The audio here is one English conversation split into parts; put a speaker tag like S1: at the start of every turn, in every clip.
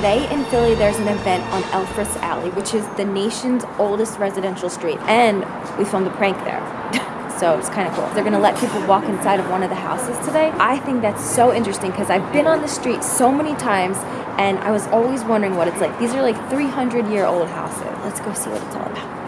S1: today in Philly, there's an event on Elfreth's Alley, which is the nation's oldest residential street. And we filmed a prank there. so it's kind of cool. They're gonna let people walk inside of one of the houses today. I think that's so interesting because I've been on the street so many times and I was always wondering what it's like. These are like 300 year old houses. Let's go see what it's all about.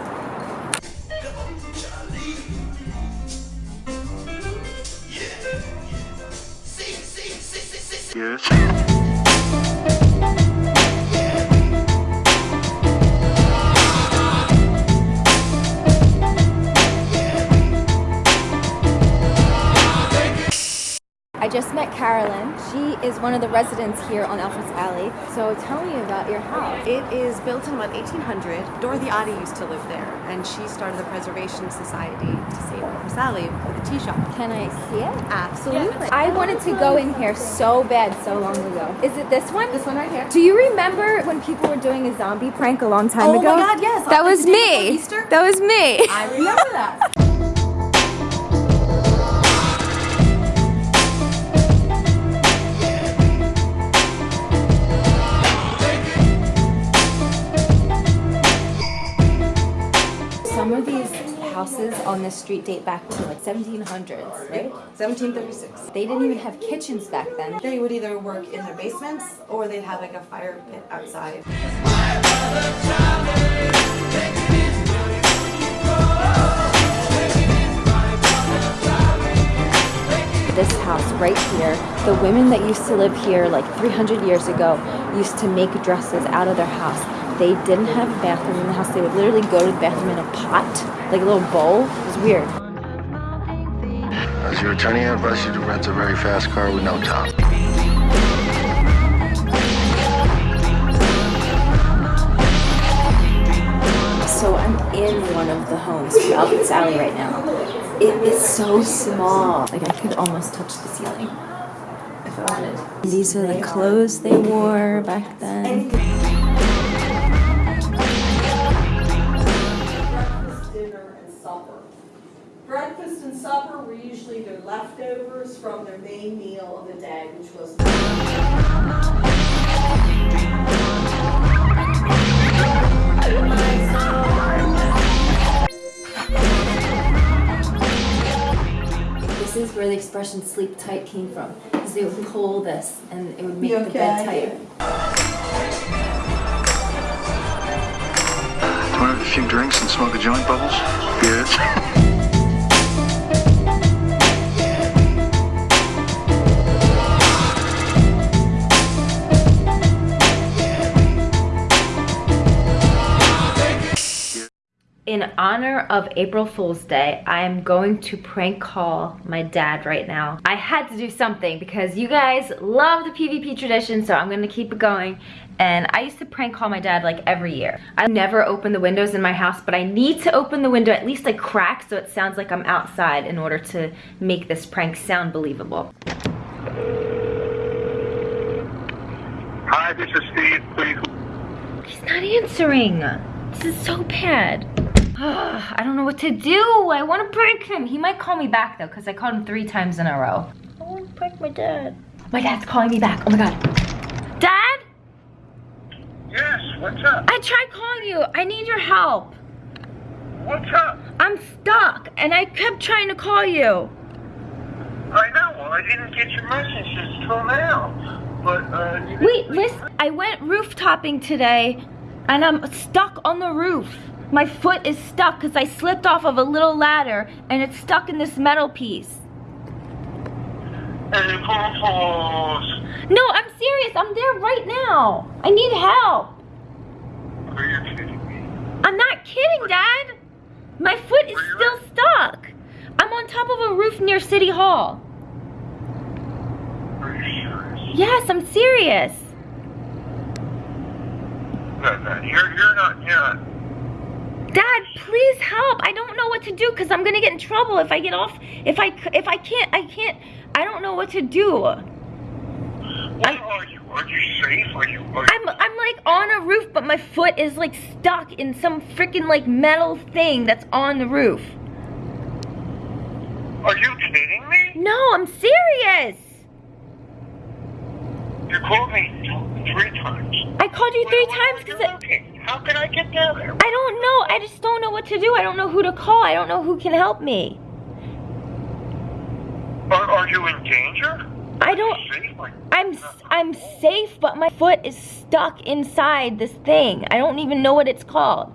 S1: Carolyn. She is one of the residents here on Elfreth's Alley. So tell me about your house.
S2: It is built in about 1800. Dorothy Ottey used to live there, and she started the Preservation Society to save Elfreth's Alley with a tea shop.
S1: Can I see it?
S2: Absolutely.
S1: I wanted to go in here so bad so long ago. Is it this one?
S2: This one right here.
S1: Do you remember when people were doing a zombie prank a long time
S2: Oh
S1: ago?
S2: Oh my God, yes.
S1: That was
S2: the day before
S1: me.
S2: Easter?
S1: That was me.
S2: I remember that.
S1: Some of these houses on this street date back to like 1700s, right?
S2: 1736.
S1: They didn't even have kitchens back then.
S2: They would either work in their basements or they'd have like a fire pit outside.
S1: This house right here, the women that used to live here like 300 years ago used to make dresses out of their house. They didn't have a bathroom in the house. They would literally go to the bathroom in a pot, like a little bowl. It was weird.
S3: As your attorney, I advise you to rent a very fast car with no top.
S1: So I'm in one of the homes from Elfreth's Alley right now. It is so small. Like I could almost touch the ceiling if I wanted. These are the clothes they wore back then.
S4: Supper were usually their leftovers from their main meal of the day, which was
S1: This is where the expression sleep tight came from. Because they would pull this and it would make the bed tight.
S3: Do you want to have a few drinks and smoke a joint, Bubbles? Yes.
S1: In honor of April Fool's Day, I am going to prank call my dad right now. I had to do something because you guys love the PvP tradition, so I'm gonna keep it going. And I used to prank call my dad like every year. I never open the windows in my house, but I need to open the window at least like crack so it sounds like I'm outside in order to make this prank sound believable.
S3: Hi, this is Steve. Please.
S1: He's not answering. This is so bad. I don't know what to do. I want to prank him. He might call me back though, because I called him three times in a row. I want to prank my dad. My dad's calling me back. Oh my god. Dad?
S3: Yes, what's up?
S1: I tried calling you. I need your help.
S3: What's up?
S1: I'm stuck and I kept trying to call you.
S3: I know. Well, I didn't get your messages till now. But, uh,
S1: Wait, listen. I went roof topping today and I'm stuck on the roof. My foot is stuck because I slipped off of a little ladder and it's stuck in this metal piece.
S3: Hey.
S1: No, I'm serious. I'm there right now. I need help.
S3: Are you kidding me?
S1: I'm not kidding, Dad. My foot is still stuck. I'm on top of a roof near City Hall.
S3: Are you serious?
S1: Yes, I'm serious.
S3: No, no, you're, you're not, you're not.
S1: Dad, please help. I don't know what to do because I'm gonna get in trouble if I get off. If I if I can't, I can't. I don't know what to do.
S3: What are you? Are you safe? Are you, are you?
S1: I'm I'm like on a roof, but my foot is like stuck in some freaking like metal thing that's on the roof.
S3: Are you kidding me?
S1: No, I'm serious.
S3: You called me three times.
S1: I called you three
S3: Where-
S1: times because
S3: are you looking? How can I get down there?
S1: I don't know. I just don't know what to do. I don't know who to call. I don't know who can help me.
S3: Are, are you in danger?
S1: I don't. I'm I'm safe, but my foot is stuck inside this thing. I don't even know what it's called.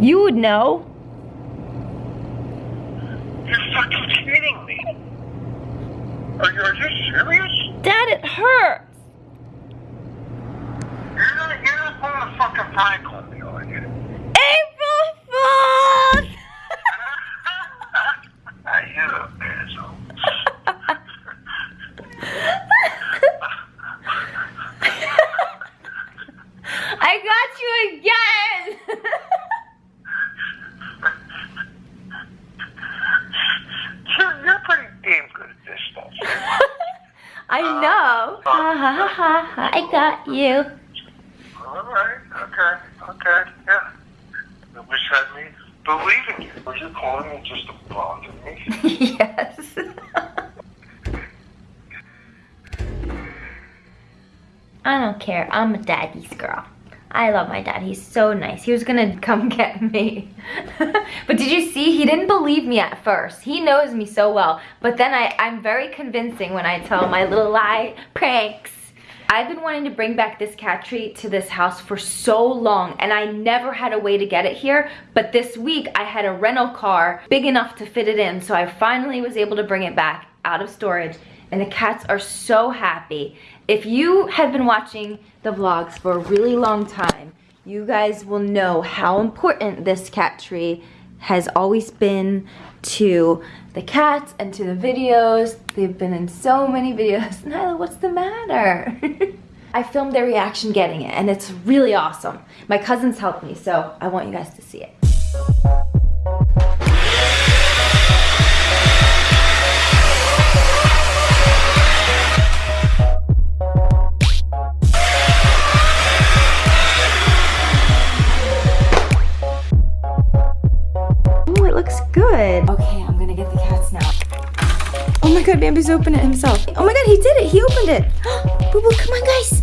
S1: You would know.
S3: You're fucking kidding me. Are you, are you serious?
S1: Dad, it hurts.
S3: You're not, you're not pulling a fucking prank on me, are you?
S1: April Fools!
S3: you asshole.
S1: I got you again.
S3: You're, you're pretty damn good at this stuff.
S1: I uh, know. Uh, ha ha ha ha. ha. I got you.
S3: All right, okay, okay, yeah. I wish I me believe in you. Were you calling me just to bother me?
S1: yes. I don't care. I'm a daddy's girl. I love my dad. He's so nice. He was gonna come get me. but did you see? He didn't believe me at first. He knows me so well. But then I, I'm very convincing when I tell my little lie pranks. I've been wanting to bring back this cat treat to this house for so long and I never had a way to get it here. But this week I had a rental car big enough to fit it in. So I finally was able to bring it back out of storage and the cats are so happy. If you have been watching the vlogs for a really long time, you guys will know how important this cat tree has always been to the cats and to the videos. They've been in so many videos. Nyla, what's the matter? I filmed their reaction getting it and it's really awesome. My cousins helped me, so I want you guys to see it. Good. Okay, I'm gonna get the cats now. Oh my god, Bambi's opened it himself. Oh my god, he did it. He opened it. Boo boo, come on, guys.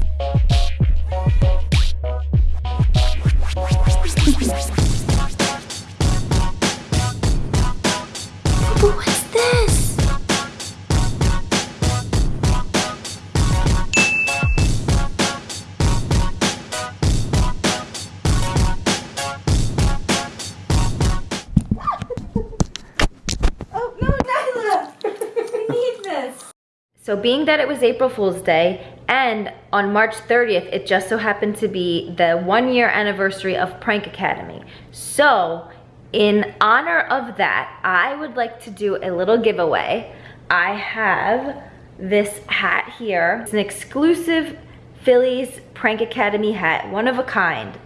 S1: So being that it was April Fool's Day and on March 30th, it just so happened to be the one year anniversary of Prank Academy. So in honor of that, I would like to do a little giveaway. I have this hat here. It's an exclusive Phillies Prank Academy hat, one of a kind.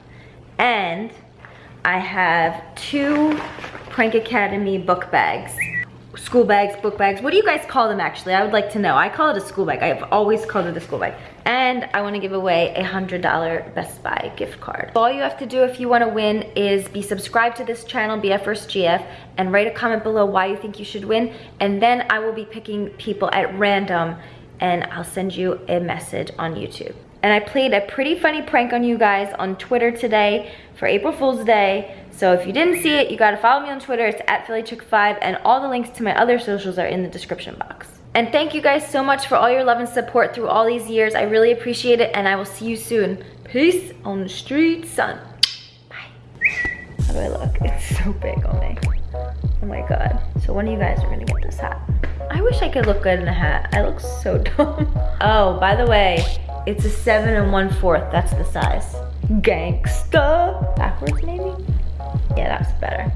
S1: And I have two Prank Academy book bags. School bags, book bags. What do you guys call them actually? I would like to know. I call it a school bag. I've always called it a school bag. And I want to give away a $100 Best Buy gift card. All you have to do if you want to win is be subscribed to this channel, BFvsGF, and write a comment below why you think you should win. And then I will be picking people at random and I'll send you a message on YouTube. And I played a pretty funny prank on you guys on Twitter today for April Fool's Day. So if you didn't see it, you gotta follow me on Twitter. It's at PhillyChick5 and all the links to my other socials are in the description box. And thank you guys so much for all your love and support through all these years. I really appreciate it and I will see you soon. Peace on the street, son. Bye. How do I look? It's so big on me. Oh my god. So one of you guys are gonna get this hat. I wish I could look good in a hat. I look so dumb. Oh, by the way, it's a seven and one fourth. That's the size. Gangsta. Backwards maybe? Yeah, that's better.